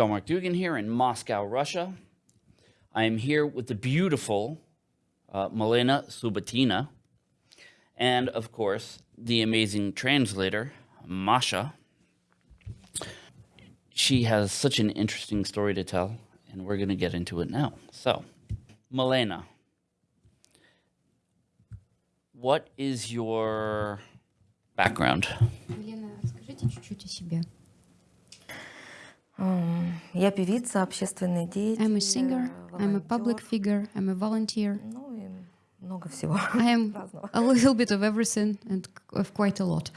John Mark Dougan here in Moscow, Russia. I am here with the beautiful uh, Milena Subatina and, of course, the amazing translator, Masha. She has such an interesting story to tell, and we're going to get into it now. So, Milena, what is your background? Milena, чуть-чуть о себе. Ам, Я певица, общественный деятель. I'm a singer, э, I'm a public волонтер, figure, I'm a volunteer. Ну и много всего I am разного. a little bit of everything and of quite a lot.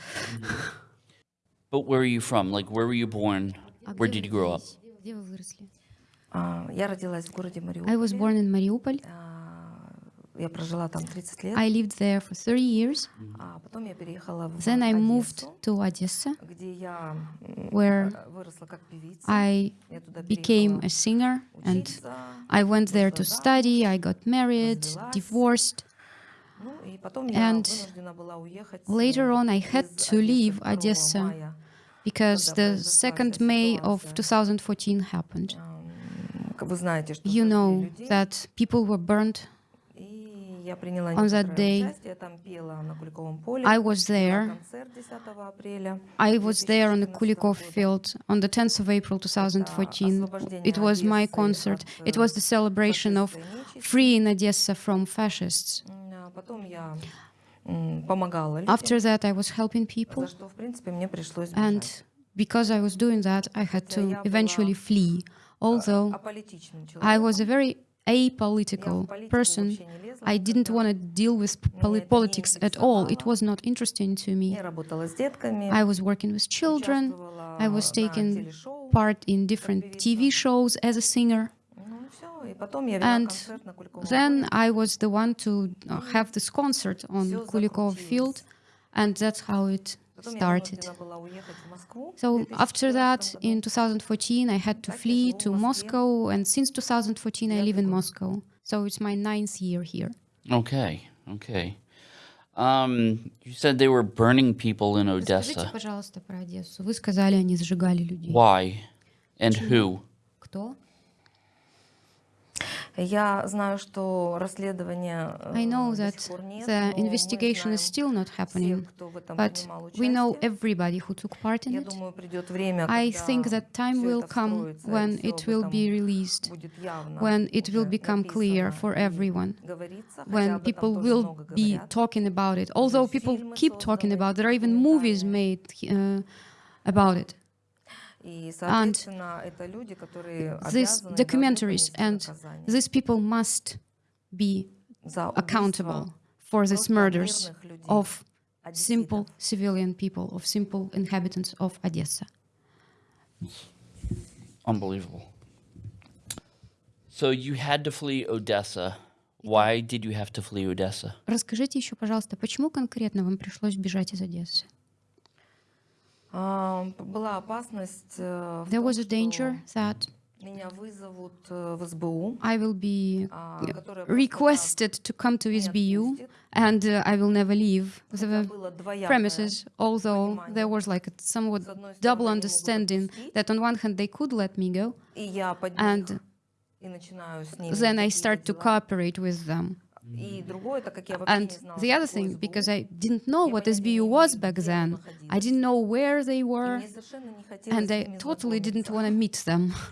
But where are you from? Like, where were you born? А Where где did you вы grow up? родились? Где вы выросли? А, Я родилась в городе I Мариуполе. was born in Mariupol. А, Я прожила там 30 лет. I lived there for 30 years. А потом я переехала в Then I moved Одессу, to Odessa, где я м, where э, выросла как певица. I Я туда became переехала a singer and учиться. I went there to study. I got married, divorced. Ну и потом я And вынуждена была уехать. э, later on I had из to Одессы leave 2 Odessa мая. because Когда the произошла 2nd вся May of ситуация. 2014 happened. Ам, как Вы знаете, что You сожгли know людей. that people were burned. on that day, I was there. I was there on the Kulikov field on the 10th of April 2014. It was my concert. It was the celebration of freeing Odessa from fascists. After that, I was helping people, and because I was doing that, I had to eventually flee, although I was a very apolitical person. I didn't want to deal with politics at all. It was not interesting to me. I was working with children. I was taking part in different TV shows as a singer. And then I was the one to uh, have this concert on Kulikov Field, and that's how it started. вынуждена была уехать в Москву в So after 2014 that, году. in 2014, I had to Так я flee живу в to Москве. Moscow, and since 2014, I live in Девятый год. Moscow. So it's my ninth year here. Okay, okay. Um, you said they were burning people in Расскажите, Odessa. пожалуйста, про Одессу. Вы сказали, они сжигали людей. Why? And who? Кто? Я знаю, что расследование э, I know до that сих пор нет, the но мы investigation is знаем still not всех, happening, кто в этом but принимал we know участие. everybody who took part in Я it. думаю, придет время, I когда think that time всё will это come вскроется, и when всё it об will этом be released, будет явно when it will уже become clear написано for и everyone, говорится, хотя when об этом people тоже will много be говорят. talking about it. Although people фильмы keep talking созданы about, there are even movies made uh, about it. И, соответственно, это люди, которые These обязаны, должны documentaries понести and наказание these people must be за accountable убийство for these просто murders мирных людей, of одесситов. simple civilian people, of simple inhabitants of Odessa. Unbelievable. So you had to flee Odessa. Why did you have to flee Odessa? Расскажите еще, пожалуйста, почему конкретно вам пришлось бежать из Одессы? А, п- Была опасность э, в There том, was a danger что that меня вызовут э, в СБУ, I will be а, uh, которая просто requested to come to не SBU отпустит. and uh, I will never leave Хотя the было двоякое. premises, although there was like a somewhat С одной стороны, double они могут understanding отпустить, that on one hand they could let me go, и я под and них и начинаю с ними then I какие-то start to дела. cooperate with them. And the other thing, because I didn't know what SBU was back then, I didn't know where they were, and I totally didn't want to meet them.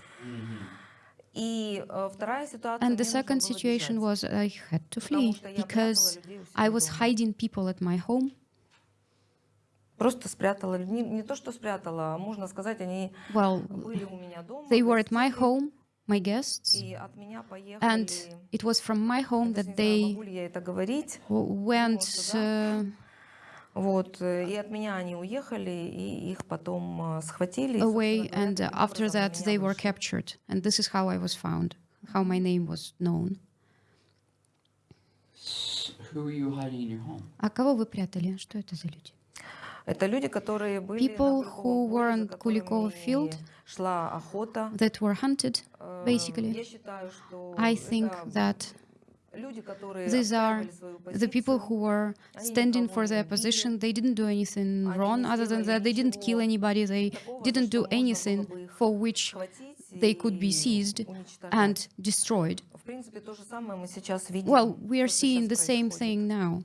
And the second situation was I had to flee, because I was hiding people at my home. Well, they were at my home, my guests, И от меня поехали, and it was from my home даже that не знаю, they могу ли я это говорить, w- went. туда. Uh, вот, э, и от меня они уехали, и их потом э, схватили. и, away, собственно говоря, and uh, таким after образом на that меня they were вышли. captured, and this is how I was found, how my name was known. Who were you hiding in your home? А кого вы прятали? Что это за люди? People who were on Kulikov field that were hunted, basically. I think that these are the people who were standing for their position. They didn't do anything wrong other than that. They didn't kill anybody. They didn't do anything for which they could be seized and destroyed. Well, we are seeing the same thing now.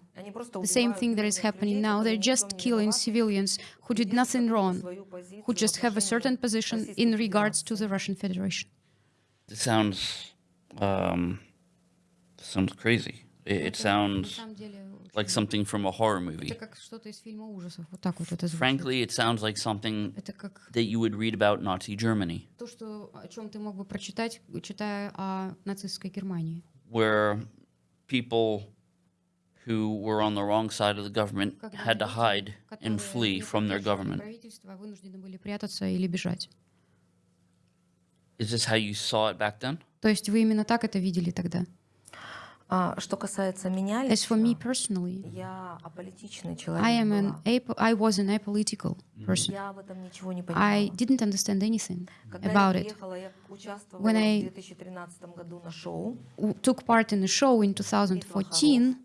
The same thing that is happening now, they're just killing civilians who did nothing wrong, who just have a certain position in regards to the Russian Federation. It sounds, um, sounds crazy. It, it sounds like something from a horror movie. Frankly, it sounds like something that you would read about Nazi Germany. Where people who were on the wrong side of the government Когда had to люди, hide and которые flee не from their поддерживали government. правительство, вынуждены были прятаться или бежать. Is this how you saw it back then? То есть вы именно так это видели тогда? А что касается меня As for me лично, personally, я аполитичный I человек am an была. ap- I was an apolitical person. Я в этом ничего не I понимала. didn't understand anything Когда about я it. приехала, я участвовала When в I- 2013 году на шоу. W- Took part in a show in 2014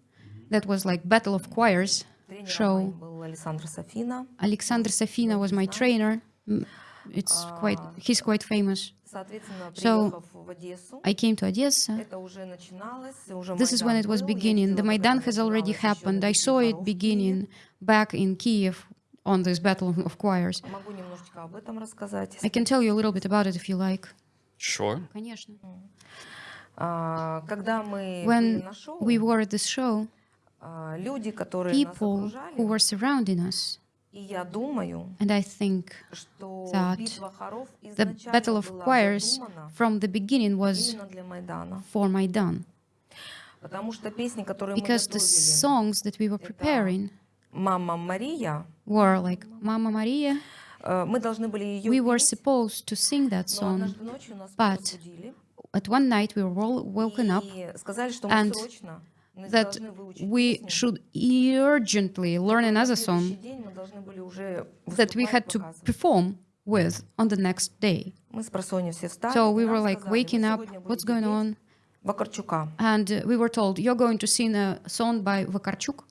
that was like battle of choirs show. Alexander Safina was my trainer. It's quite, he's quite famous. So I came to Odessa. This is when it was beginning. The Maidan has already happened. I saw it beginning back in Kiev on this battle of choirs. I can tell you a little bit about it if you like. Sure. When we were at this show, people who were surrounding us. And I think that the Battle of Choirs from the beginning was for Maidan. Because the songs that we were preparing were like Mama Maria. We were supposed to sing that song, but at one night we were all woken up and that должны выучить we песню. should urgently learn На another следующий song день мы должны были уже that we выступать, had to показывать. perform with on the next day. Мы с просонья все встали. So и we нам were like сказали, «Вы waking up, сегодня what's будете going петь on? Вакарчука. And uh, we were told, you're going to sing a song by Vakarchuk.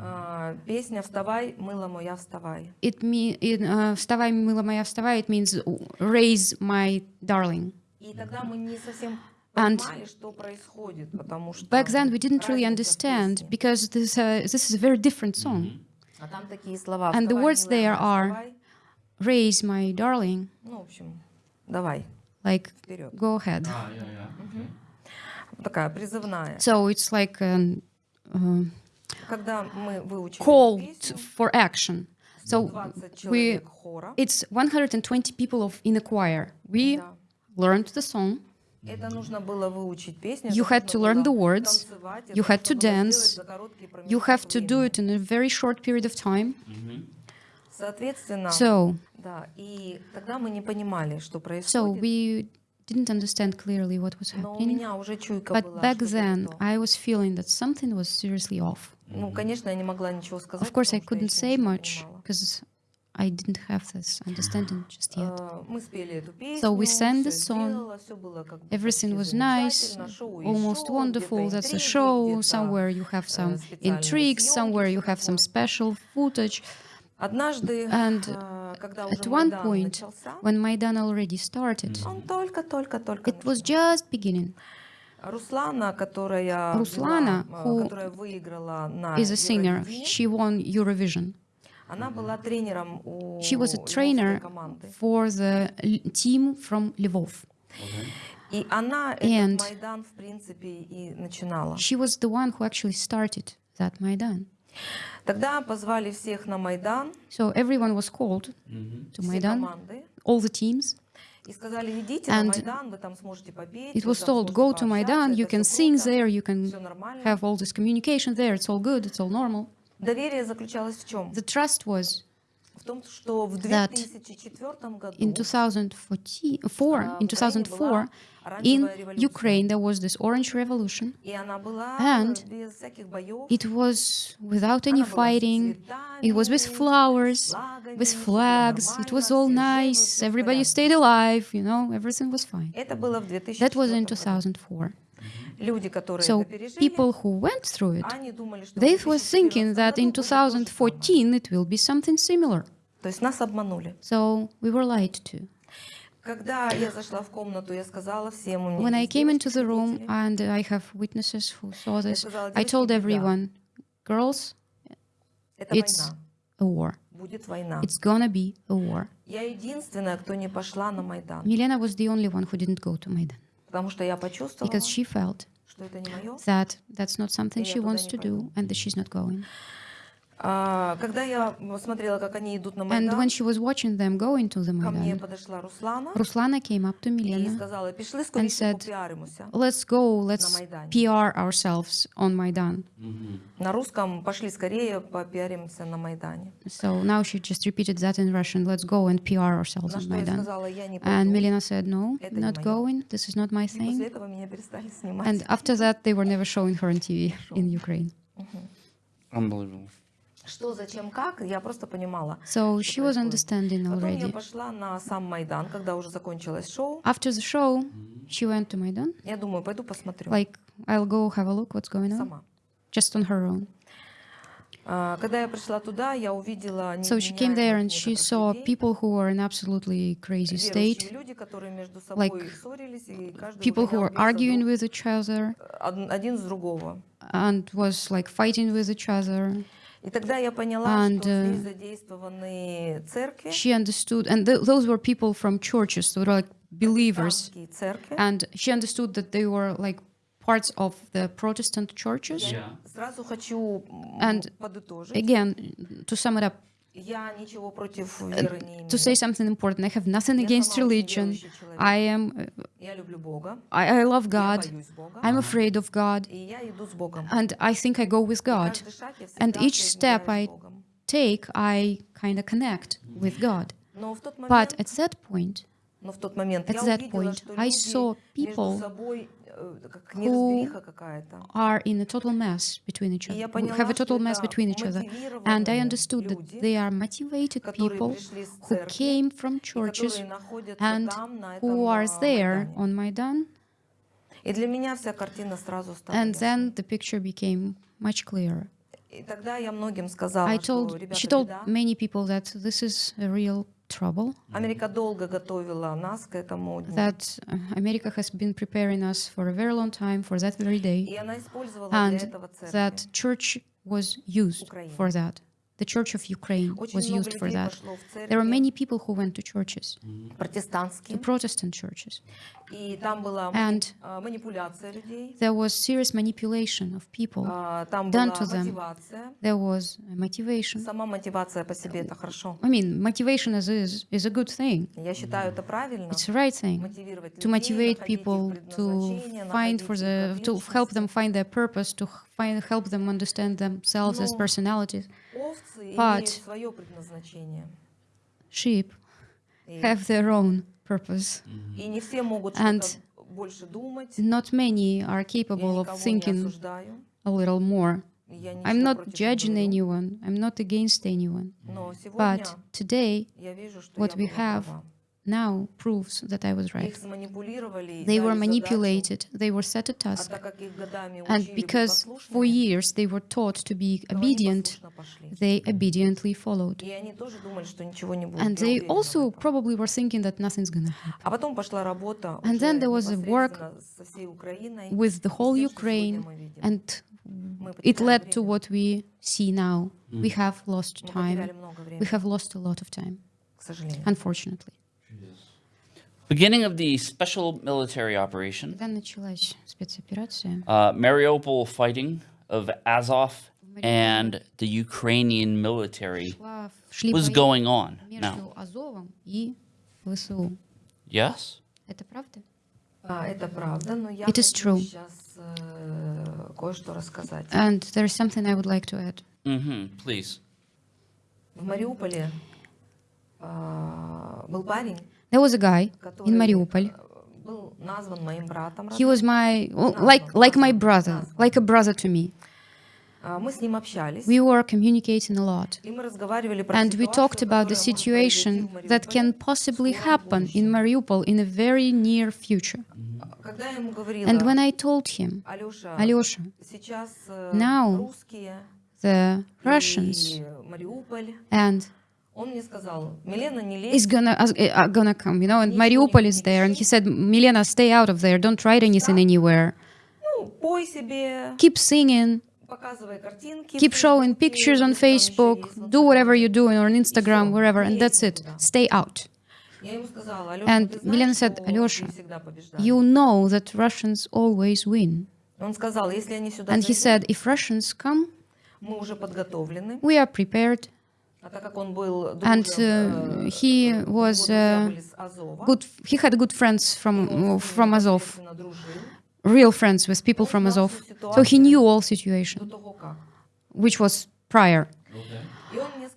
А, Песня «Вставай, мыла моя, вставай». It mean, in, uh, «Вставай, мила моя, вставай», it means raise my darling. И тогда мы не совсем And back then we didn't really understand because this, uh, this is a very different song. And the words there are, raise my darling, like, go ahead. So it's like an, uh, call for action. So we, it's 120 people of in a choir. We learned the song. You had to learn the words, you had to dance, you have to do it in a very short period of time. So, so we didn't understand clearly what was happening, but back then I was feeling that something was seriously off. Of course, I couldn't say much, because I didn't have this understanding just yet. Э, Мы спели эту песню, So we sang the всё song. сделала, всё было как бы Everything почти was nice, замечательно, шоу и almost шоу, wonderful. где-то That's a интриги, show. где-то, Somewhere you have some э, специальные intrigues, съемки, somewhere you всё have some такое. special footage. Однажды, And э, когда уже At one Майдан point, начался, when Maidan already started, он только-только-только it was начался. just beginning. Руслана, которая, Руслана, была, э, who которая выиграла на Is a singer. Евровидении, She won Eurovision. She was a trainer for the team from Lvov. And she was the one who actually started that Maidan. So everyone was called to Maidan, all the teams. And it was told, go to Maidan, you can sing there, you can have all this communication there, it's all good, it's all normal. Доверие заключалось в чем? The trust was В том, что в that 2004 году in 2004, а, in в Украине 2004, была in оранжевая революция. Ukraine there was this orange revolution. И она была And без всяких боев. It was without any Она была с fighting. It was with цветами, flowers, флагами, with всё было flags. It was нормально, all все жили, nice. всё в Everybody порядке. stayed alive. You know, everything was fine. Это было в That was 2004 in году. 2004. So people who went through it, they were thinking that in 2014 it will be something similar. So we were lied to. When I came into the room, and I have witnesses who saw this, I told everyone, girls, it's a war. It's gonna be a war. Milena was the only one who didn't go to Maidan because she felt that that's not something she wants to do and that she's not going. And Майдан, when she was watching them going to the ко мне Maidan, подошла Руслана Ruslana came up to и Milena сказала, пішли скоріше said, попіаримося. let's go, let's Майдані. PR ourselves on Maidan. На русском пошли скорее попиаримся на Майдане. So now she just repeated that in Russian. Let's go and PR ourselves На on что я Maidan. сказала, я не And пойду. Milena said, no, Это не not моё. going. This is not my И после thing. этого меня перестали снимать. And after that, they were never showing her on TV in Ukraine. Unbelievable. Что, зачем, как, я просто понимала. So she was происходит. understanding Потом я already. пошла на сам Майдан, когда уже закончилось шоу. After the show, she went to Maidan. Я думаю, пойду посмотрю Like, I'll go have a look what's going on, сама. just on her own. А, Когда я пришла туда, я увидела So she came there and she невменяемых saw некоторых людей, people who were in absolutely crazy state, верующие люди, которые между собой like ссорились, и каждый people who выгонял were весь arguing задор, with each other од- один с другого. and was like fighting with each other. and uh, she understood, and th those were people from churches, so like believers, and she understood that they were like parts of the Protestant churches. Yeah. And again, to sum it up, Э, to say something important, I have nothing against religion. I am, э, I, I love God. I'm afraid of God. And I think I go with God. And each step I take, I kind of connect with God. But at that point, at that point, I saw people who are in a total mess between each other, who have a total mess between each other. And I understood that they are motivated people who came from churches and who are there on Maidan. And then the picture became much clearer. I told, she told many people that this is a real trouble, Америка долго готовила нас к этому дню. that uh, America has been preparing us for a very long time for that very day, И она использовала для and этого церкви. that church was used Украины. for that. The Church of Ukraine was used for that. There are many people who went to churches, to Protestant churches. And there was serious manipulation of people done to them. There was motivation. I mean, motivation is, is, is a good thing. It's the right thing to motivate people to find for the, to help them find their purpose, to find, help them understand themselves as personalities. But sheep have their own purpose. And not many are capable of thinking a little more. I'm not judging anyone, I'm not against anyone. But today, what we have now proves that I was right. They were manipulated, they were set a task, and because for years they were taught to be obedient, they obediently followed. And they also probably were thinking that nothing's going to happen. And then there was a work with the whole Ukraine, and it led to what we see now. Mm. We have lost time. We have lost a lot of time, unfortunately. Beginning of the special military operation, Когда началась спецоперация, uh, Mariupol fighting of Azov and the Ukrainian military шла- шли was бои going on. Now, между Азовом и ВСУ. yes? Это правда? А, это правда, но я It is хочу true. сейчас э, кое-что рассказать. And there is something I would like to add. Mm-hmm. Please. В Мариуполе а, был парень, There was a guy in Mariupol. He was my, like, like my brother, like a brother to me. We were communicating a lot. And we talked about the situation that can possibly happen in Mariupol in a very near future. And when I told him, Alyosha, now the Russians and is gonna eh, uh, gonna come, you know, and Mariupol is there, and he said, Milena, stay out of there, don't write anything anywhere. Keep singing, keep showing pictures on Facebook, do whatever you're doing, or on Instagram, wherever, and that's it, stay out. And Milena said, Alyosha, you know that Russians always win. And he said, if Russians come, we are prepared, and uh, he was uh, good. He had good friends from э, from Azov, real friends with people from Azov. So he knew all situation, which was prior.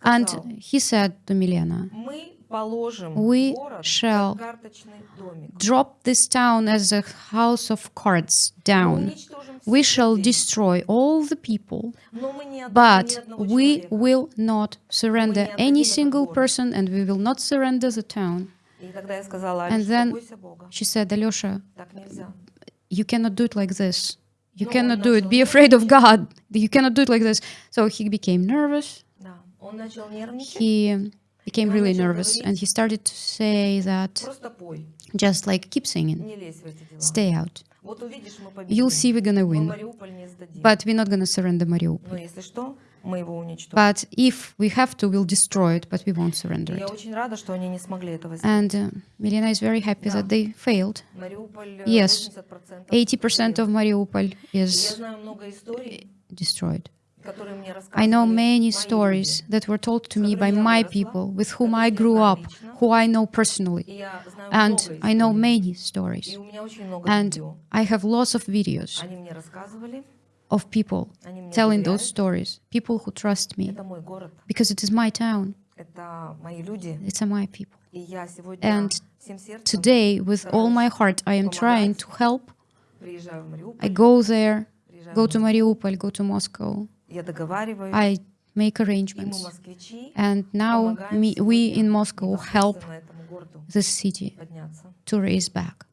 And he said to Milena, we shall drop this town as a house of cards down. We shall destroy all the people, but we will not surrender any single person and we will not surrender the town. And then she said, Alyosha, you cannot do it like this. You cannot do it. Be afraid of God. You cannot do it like this. So he became nervous. He became really nervous and he started to say that just like keep singing, stay out. You'll see we're gonna win, but we're not gonna surrender Mariupol. But if we have to, we'll destroy it, but we won't surrender it. And uh, Milena is very happy that they failed. Yes, 80% of Mariupol is destroyed. I know many stories that were told to me by my people, with whom I grew up, who I know personally. And I know many stories. And I have lots of videos of people telling those stories, people who trust me, because it is my town, it's my people. And today, with all my heart, I am trying to help. I go there, go to Mariupol, go to Moscow, я договариваюсь, I make и мы, arrangements. москвичи, And now помогаем me, we сегодня in Moscow help непосредственно этому городу this city подняться. to raise back.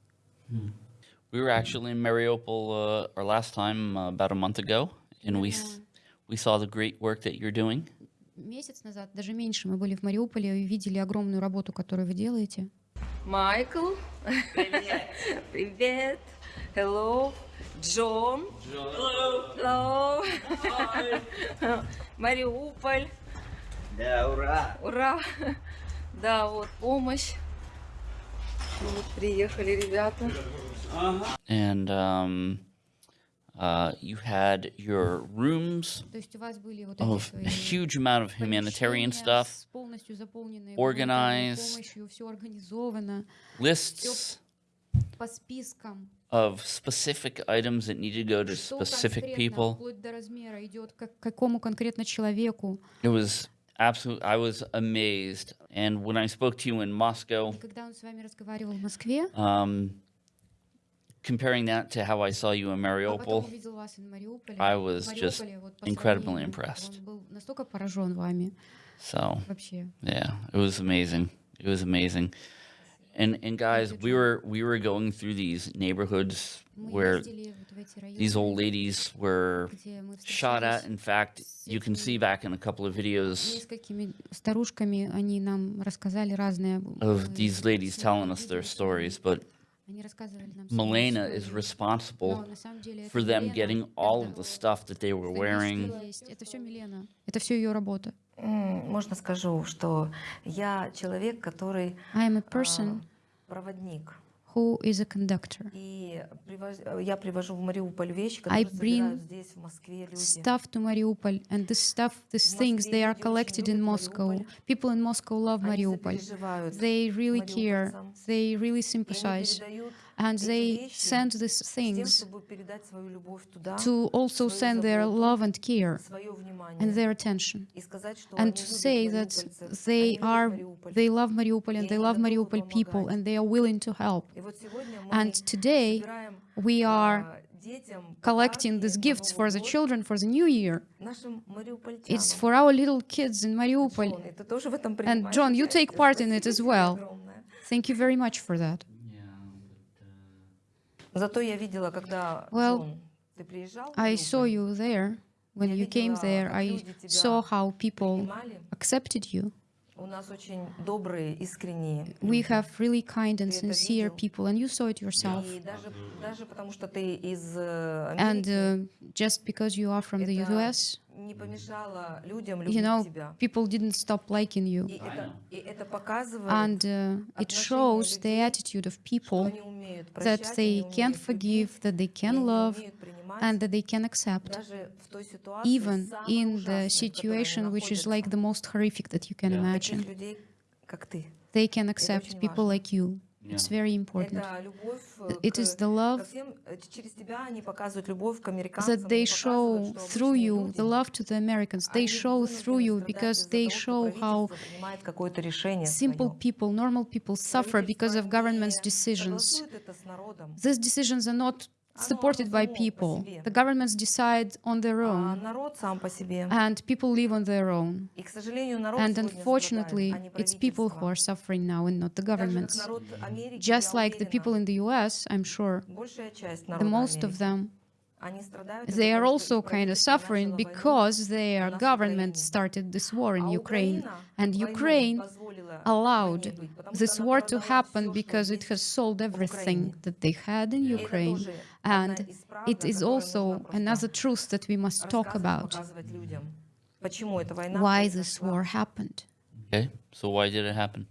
We were actually in Mariupol uh, our last time uh, about a month ago, and we s- we saw the great work that you're doing. Месяц назад, даже меньше, мы были в Мариуполе и видели огромную работу, которую вы делаете. Майкл. Привет. Привет. Hello. Джо. Джо. Hello. Hello. Мариуполь. Да, ура. Ура. Да, вот помощь. Вот приехали ребята. And um, uh, you had your rooms of a huge amount of humanitarian stuff, organized, lists, of specific items that need to go to specific people. It was absolute. I was amazed. And when I spoke to you in Moscow, um, comparing that to how I saw you in Mariupol, I was just incredibly impressed. So, yeah, it was amazing. It was amazing. And and guys, we were we were going through these neighborhoods where these old ladies were shot at. In fact, you can see back in a couple of videos of these ladies telling us their stories, but Milena is responsible for them getting all of the stuff that they were wearing. Можно скажу, что я человек, который I am a а, person проводник. who is a conductor. И привоз- я привожу в Мариуполь вещи, I которые bring собирают здесь, в Москве люди. Stuff to Mariupol, and this stuff, these things, they are collected in Moscow. People in Moscow love Они Mariupol. They really care. They really sympathize. and they send these things to also send their love and care and their attention and to say that they are they love Mariupol and they love Mariupol people and they are willing to help. And today we are collecting these gifts for the children for the new year. It's for our little kids in Mariupol. And John, you take part in it as well. Thank you very much for that. Yeah, but, uh, Зато я видела, когда Well, Джон, ты приезжал, в I Mariupol, saw you there. When you came there, I saw how people принимали. accepted you. У нас очень добрые, искренние. We люди. have really kind and Ты это sincere видел? people, and you saw it yourself. И даже, даже потому что ты из э, And Америки, uh, just because you are from the Это US, не помешало людям you know, people didn't stop liking you. And uh, it shows the attitude of people that they can forgive, that they can love, and that they can accept, even in the situation which is like the most horrific that you can imagine. They can accept people like you. It's very important. It is the love that they show through you, the love to the Americans. They show through you because they show how simple people, normal people suffer because of government's decisions. These decisions are not supported by people. The governments decide on their own, and people live on their own. And unfortunately, it's people who are suffering now and not the governments. Just like the people in the US, I'm sure, the most of them they are also kind of suffering because their government started this war in Ukraine, and Ukraine allowed this war to happen because it has sold everything that they had in Ukraine. And it is also another truth that we must talk about. Why this war happened. Okay, so why did it happen?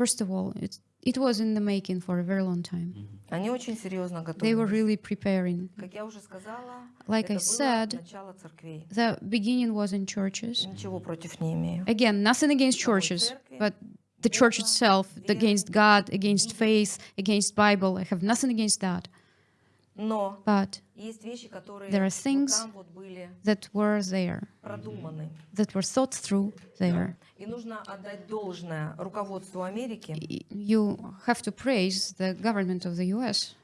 First of all, it it was in the making for a very long time. Они очень серьезно They were готовились. really preparing. Как я уже сказала, Like это I было said, начало церквей. The beginning was in churches. Ничего против не имею. Again, nothing against churches, but the church itself, against God, against faith, against Bible. I have nothing against that. But there are things that were there, that were thought through there. You have to praise the government of the US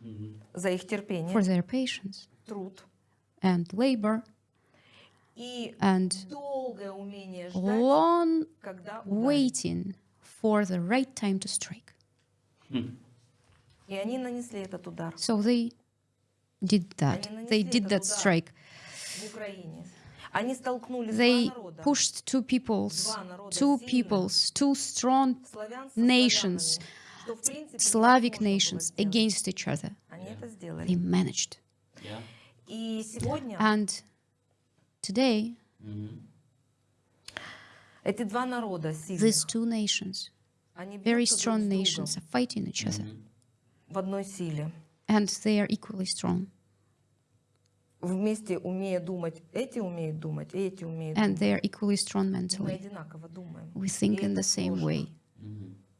for their patience and labor and long waiting for the right time to strike. So they did that. They did that strike. They pushed two peoples, two peoples, two strong nations, Slavic nations against each other. Yeah. They managed. Yeah. And today, mm -hmm. these two nations, very strong nations, are fighting each other. And they are equally strong Вместе умея думать, эти умеют думать, и эти умеют And думать. they are equally strong Мы mentally. одинаково думаем. We think И in это the same сложно, way.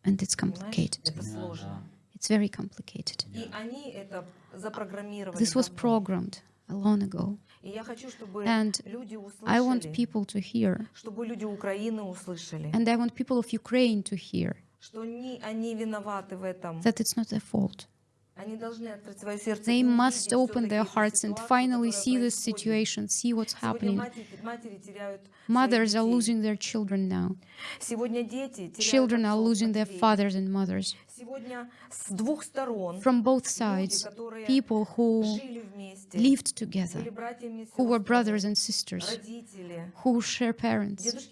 And it's понимаешь? complicated. Это сложно. It's very complicated. И они это запрограммировали. This was давно. programmed long ago. И я хочу, чтобы And люди I want услышали, people to hear, чтобы люди Украины услышали, and I want people of Ukraine to hear что не они виноваты в этом. that it's not their fault. they must open their hearts and finally see this situation, see what's happening. Mothers are losing their children now. Children are losing their fathers and mothers. From both sides, people who lived together, who were brothers and sisters, who share parents,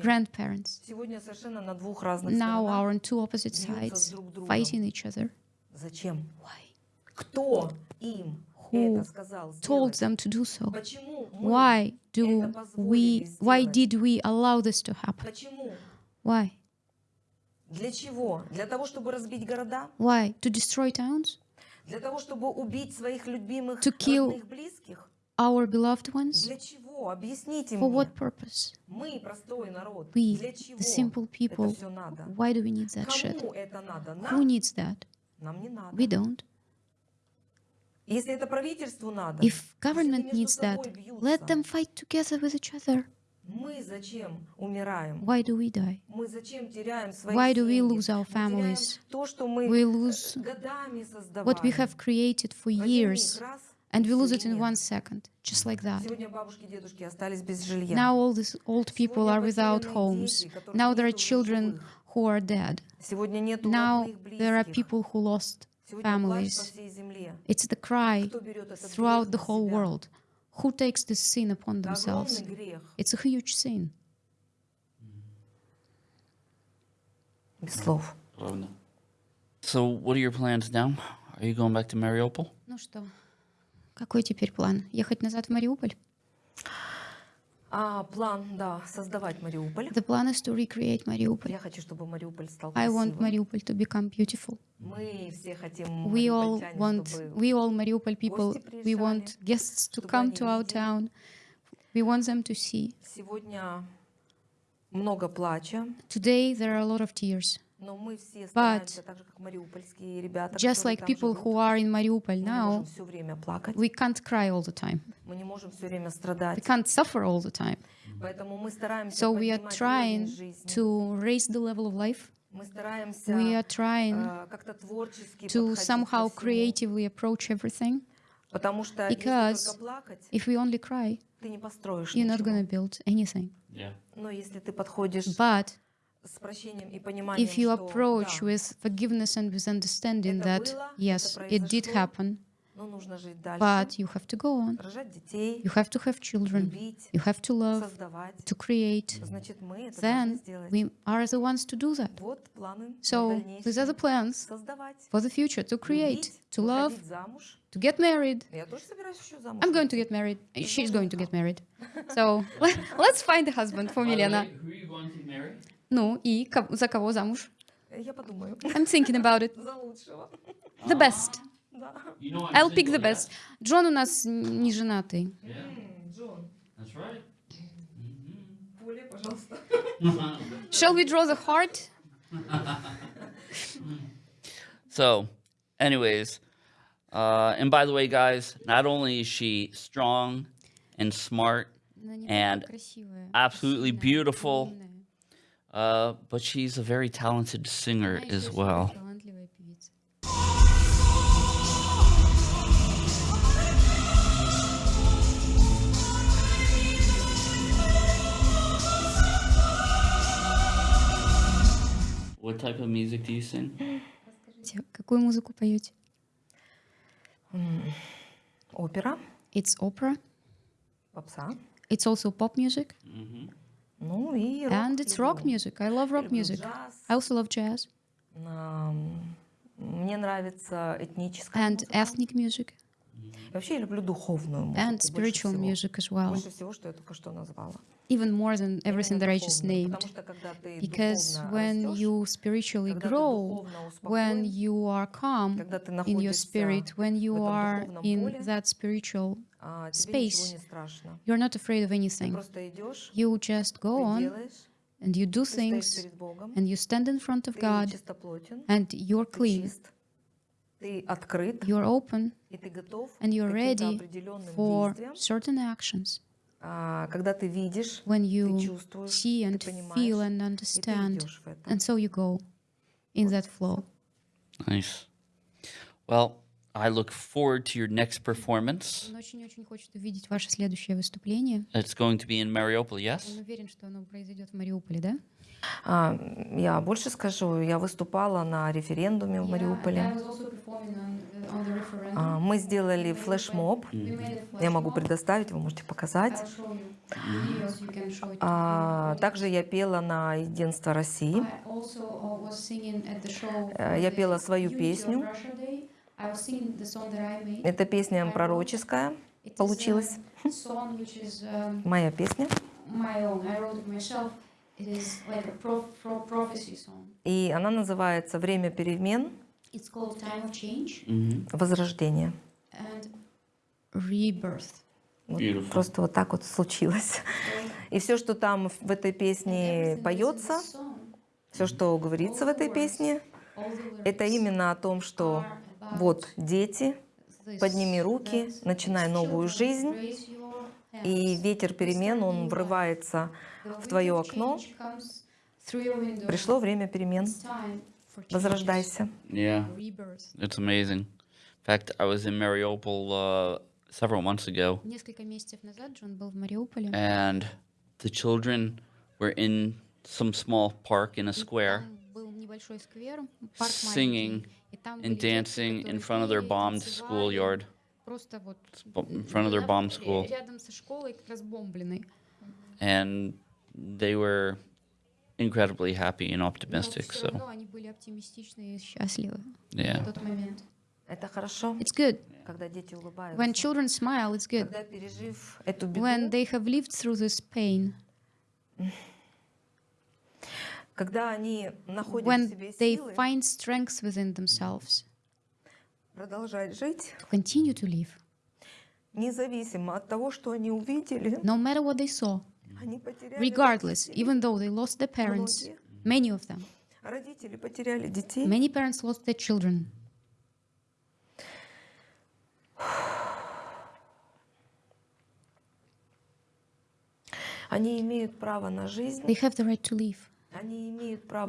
grandparents, now are on two opposite sides, fighting each other. Зачем? Why? Кто им Who это сказал Told сделать? them to do so. Почему мы? Why do это позволили we, why сделать? did we allow this to happen? Почему? Why? Для чего? Для того, чтобы разбить города? Why? To destroy towns? Для того, чтобы убить своих любимых, To kill родных, близких? Our beloved ones? Для чего? Объясните For мне. what purpose? Мы, простой народ, We, для чего the simple people, это все надо? why do we need that shit? Кому это надо? Who Нам? needs that? We don't. If government needs that, let them fight together with each other. Why do we die? Why do we lose our families? We lose what we have created for years, and we lose it in one second, just like that. Now all these old people are without homes. Now there are children who are dead. Сегодня нету Now родных, there are близких. people who lost Сегодня плач по families. всей земле. It's the cry Кто берет этот throughout грех the на whole себя? world. Who takes this sin upon Это themselves? огромный грех, It's a huge sin. без слов. So, what are your plans now? Are you going back to Mariupol? Ну что, какой теперь план? Ехать назад в Мариуполь? А план, да, создавать Мариуполь. The plan is to recreate Mariupol. Я хочу, чтобы Мариуполь стал I want красивым. Mariupol to become beautiful. Мы все хотим We all мариупольчане, want, чтобы we all Mariupol people, гости we приезжали, want guests to чтобы come они to our видели. town. We want them to see. сегодня много плача, Today there are a lot of tears. But just like people who are in Mariupol now, we can't cry all the time. We can't suffer all the time. So we are trying to raise the level of life. We are trying to somehow creatively approach everything. Because if we only cry, you're not going to build anything. Yeah. But if you approach with forgiveness and with understanding that, yes, it did happen, but you have to go on. You have to have children. You have to love, to create. Then we are the ones to do that. So these are the plans for the future, to create, to love, to get married. I'm going to get married. She's going to get married. So let's find a husband for Milena. who are you going to marry? Ну и ко- за кого замуж? Я подумаю. I'm thinking about it. За лучшего. The best. Да. You know I'm I'll pick single, the best. Джон у нас н- не женатый. Yeah, Джон, that's right. поле, пожалуйста. Shall we draw the heart? So, anyways, uh, and by the way, guys, not only is she strong and smart, And absolutely beautiful. uh, but she's a very talented singer as well. What type of music do you sing? Какую музыку поете? Опера, It's opera. попса. It's also pop music. Ну и рок. And it's rock music. I love rock music. I also love jazz. And ethnic music. And spiritual music as well. Even more than everything that I just named. Because when you spiritually grow, when you are calm in your spirit, when you are in that spiritual space. You're not afraid of anything. You just go on and you do things and you stand in front of God and you're clean. You're open and you're ready for certain actions. When you see and feel and understand, and so you go in that flow. Nice. Well, I look forward to your next performance. Он очень-очень хочет увидеть ваше следующее выступление. It's going to be in Mariupol, Он yes? уверен, что оно произойдет в Мариуполе, да? А, я больше скажу, я выступала на референдуме в Мариуполе. А, Мы сделали флешмоб. Я могу предоставить, вы можете показать. А, Также я пела на Единство России. Э, Я пела свою песню. Эта песня пророческая получилась. Моя песня. И она называется «Время перемен. It's called Time of Change Mm-hmm. Возрождение». and Rebirth. Вот Beautiful. просто вот так вот случилось. И все, что там в этой песне поется, все, что говорится в этой песне, это именно о том, что вот дети, подними руки, начинай новую жизнь, и ветер перемен, он врывается в твое окно. Пришло время перемен. Возрождайся. Yeah, it's amazing. In fact, I was in Mariupol uh, several months ago, Несколько месяцев назад Джон был в Мариуполе. and the children were in some small park in a square, большой сквер, парк singing маленький, and dancing in front of their bombed schoolyard, in front of their bomb school. And they were incredibly happy and optimistic. So, yeah. It's good. When children smile, it's good. When they have lived through this pain, когда они находят в when себе they силы find strength within themselves продолжать жить, to continue to live, независимо от того, что они увидели, no matter what they saw, они потеряли regardless, родителей. even though they lost their parents, Многие. many of them, Родители потеряли детей. many parents lost their children. Они имеют право на жизнь, They have the right to live.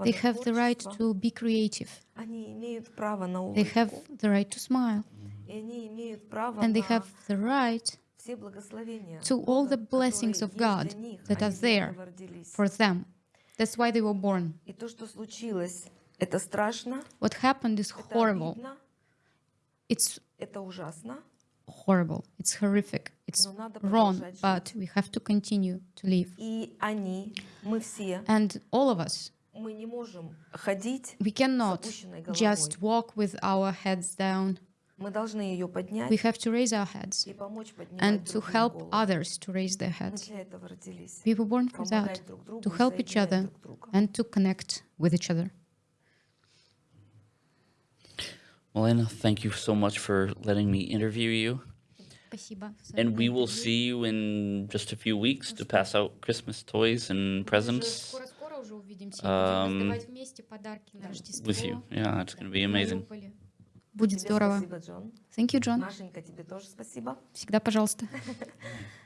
They have the right to be creative. They have the right to smile. And they have the right to all the blessings of God that are there for them. That's why they were born. What happened is horrible. It's horrible, it's horrific, it's wrong, but we have to continue to live. And all of us, we cannot just walk with our heads down. We have to raise our heads and to help others to raise their heads. We were born for that, to help each other and to connect with each other. Well, thank you so much for letting me interview you. Спасибо. за And we will интервью. see you in just a few weeks to pass out Christmas toys and Уже presents Скоро-скоро уже увидимся. и Um, Будем раздавать вместе подарки на Рождество. with you. Yeah, it's going to be в amazing. Мариуполе. Будет Тебе здорово. спасибо, Джон. Thank you, John. Машенька, тебе тоже спасибо. Всегда пожалуйста.